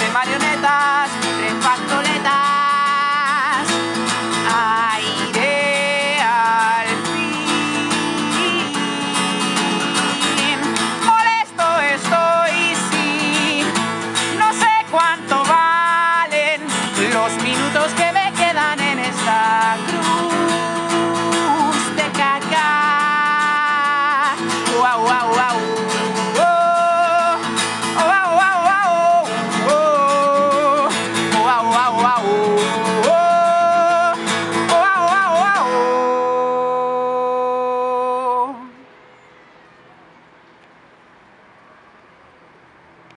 De marionetas, tres pastoletas. Aire al fin. Molesto estoy, sí. No sé cuánto valen los minutos que me quedan en esta cruz de caca. Wow, wow, wow. aô.